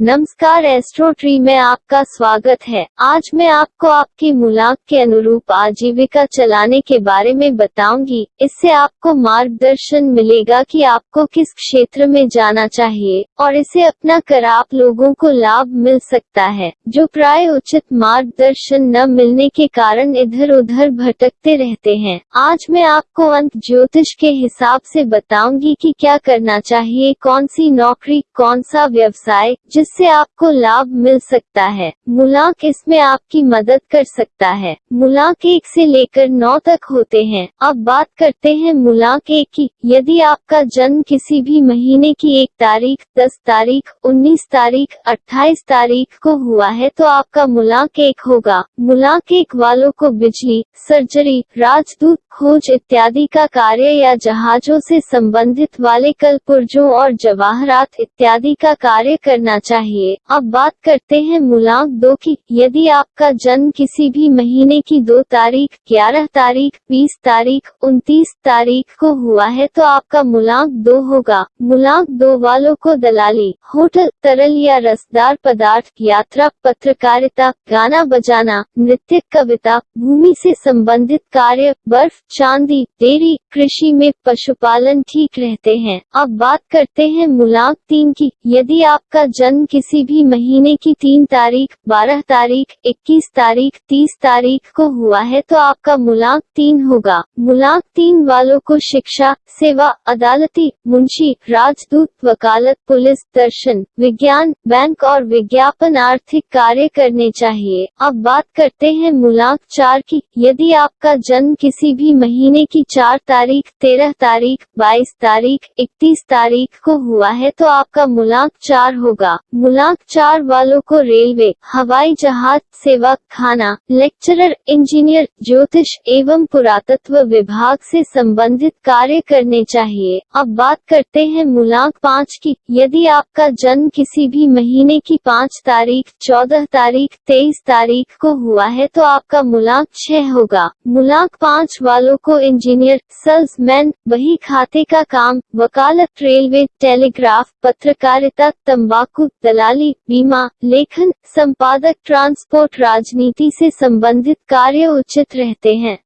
नमस्कार astro tree में आपका स्वागत है। आज मैं आपको आपकी मुलाक के अनुरूप आजीविका चलाने के बारे में बताऊँगी। इससे आपको मार्गदर्शन मिलेगा कि आपको किस क्षेत्र में जाना चाहिए और इसे अपना कर आप लोगों को लाभ मिल सकता है, जो प्राय उचित मार्गदर्शन न मिलने के कारण इधर उधर भटकते रहते हैं। आज मैं आपको अंत ज्योतिष के हिसाब से बताऊँगी कि क्या करना चाहिए, कौन सी नौकरी, कौन सा व्यवसाय, जिस इससे आपको लाभ मिल सकता है। मुलाक इसमें आपकी मदद कर सकता है। मुलाक एक से लेकर नौ तक होते हैं। अब बात करते हैं मुलाक एक की। यदि आपका जन्म किसी भी महीने की एक तारीख, दस तारीख, उन्नीस तारीख, अट्ठाईस तारीख को हुआ है तो आपका मुलाक एक होगा। मुलाक एक वालों को बिजली, सर्जरी, राजदूत, खोज इत्यादि का कार्य या जहाजों से संबंधित वाले कल पुर्जों और जवाहरात इत्यादि का कार्य करना चाहिए। चाहिए। अब बात करते हैं मुलाक दो की। यदि आपका जन्म किसी भी महीने की दो तारीख, ग्यारह तारीख, बीस तारीख, उनतीस तारीख को हुआ है तो आपका मुलाक दो होगा। मुलाक दो वालों को दलाली, होटल, तरल या रसदार पदार्थ, यात्रा, पत्रकारिता, गाना बजाना, नृत्य, कविता, भूमि से संबंधित कार्य, बर्फ़, चांदी, डेयरी, कृषि में पशुपालन ठीक रहते हैं। अब बात करते हैं मुलाक तीन की। यदि आपका जन्म किसी भी महीने की तीन तारीख, बारह तारीख, इक्कीस तारीख, तीस तारीख को हुआ है तो आपका मुलाक तीन होगा। मुलाक तीन वालों को शिक्षा, सेवा, अदालती, मुंशी, राजदूत, वकालत, पुलिस, दर्शन, विज्ञान, बैंक और विज्ञापन आर्थिक कार्य करने चाहिए। अब बात करते हैं मुलाक चार की। यदि आपका जन्म किसी भी महीने की चार तारीख, तेरह तारीख, बाईस तारीख, इकतीस तारीख को हुआ है तो आपका मुलाक चार होगा। मुलाक चार वालों को रेलवे, हवाई जहाज़ सेवा, खाना, लेक्चरर, इंजीनियर, ज्योतिष एवं पुरातत्व विभाग से संबंधित कार्य करने चाहिए। अब बात करते हैं मुलाक पाँच की। यदि आपका जन्म किसी भी महीने की पाँच तारीख, चौदह तारीख, तेईस तारीख को हुआ है तो आपका मुलाक छह होगा। मुलाक पाँच वालों को इंजीनियर, सेल्समैन, वही खाते का काम, वकालत रेलवे, टेलीग्राफ, पत्रकारिता, तंबाकू दलाली बीमा लेखन संपादक ट्रांसपोर्ट राजनीति से संबंधित कार्य उचित रहते हैं।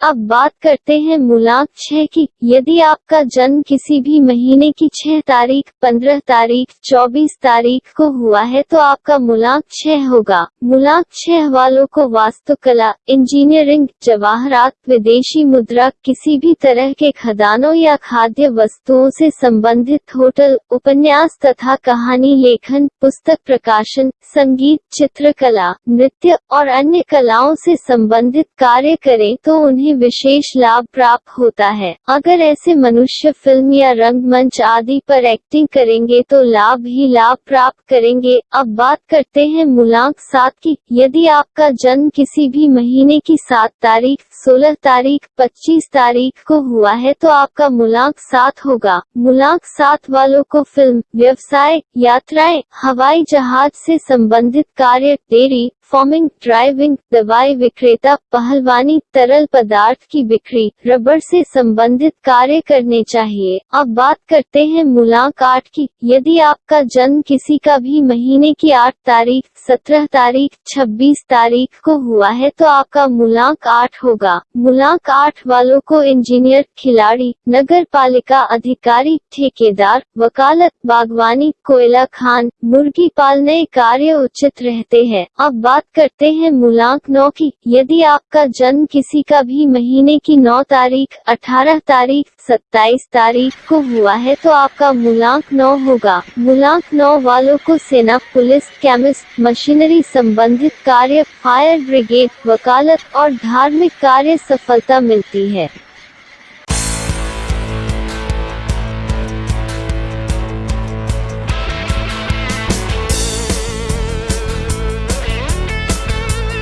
अब बात करते हैं मुलाक छह की। यदि आपका जन्म किसी भी महीने की छह तारीख, पंद्रह तारीख, चौबीस तारीख को हुआ है तो आपका मुलाक छह होगा। मुलाक छह वालों को वास्तुकला, इंजीनियरिंग, जवाहरात, विदेशी मुद्रा, किसी भी तरह के खदानों या खाद्य वस्तुओं से संबंधित होटल, उपन्यास तथा कहानी, लेखन, पुस्तक प्रकाशन, संगीत, चित्रकला, नृत्य और अन्य कलाओं से संबंधित कार्य करें तो उन्हें उन्हें विशेष लाभ प्राप्त होता है। अगर ऐसे मनुष्य फ़िल्म या रंगमंच आदि पर एक्टिंग करेंगे तो लाभ ही लाभ प्राप्त करेंगे। अब बात करते हैं मूलांक सात की। यदि आपका जन्म किसी भी महीने की सात तारीख, सोलह तारीख, पच्चीस तारीख को हुआ है तो आपका मुलाक सात होगा। मुलाक सात वालों को फ़िल्म, व्यवसाय, यात्राएँ, हवाई जहाज़ से संबंधित कार्य, डेयरी, फॉर्मिंग, ड्राइविंग, दवाई विक्रेता, पहलवानी, तरल पदार्थ की बिक्री रबर से संबंधित कार्य करने चाहिए। अब बात करते हैं मुलाक आठ की। यदि आपका जन्म किसी का भी महीने की आठ तारीख, सत्रह तारीख, छब्बीस तारीख को हुआ है तो आपका मुलाक आठ होगा। मुलाक आठ वालों को इंजीनियर, खिलाड़ी नगर पालिका अधिकारी, ठेकेदार, वकालत, बागवानी, कोयला खान, मुर्गी पालने कार्य उचित रहते हैं। अब बात करते हैं मुलाक नौ की। यदि आपका जन्म किसी का भी महीने की 9 तारीख, अठारह तारीख, सत्ताईस तारीख को हुआ है तो आपका मूलांक 9 होगा। मूलांक 9 वालों को सेना, पुलिस केमिस्ट मशीनरी संबंधित कार्य फायर ब्रिगेड वकालत और धार्मिक कार्य सफलता मिलती है।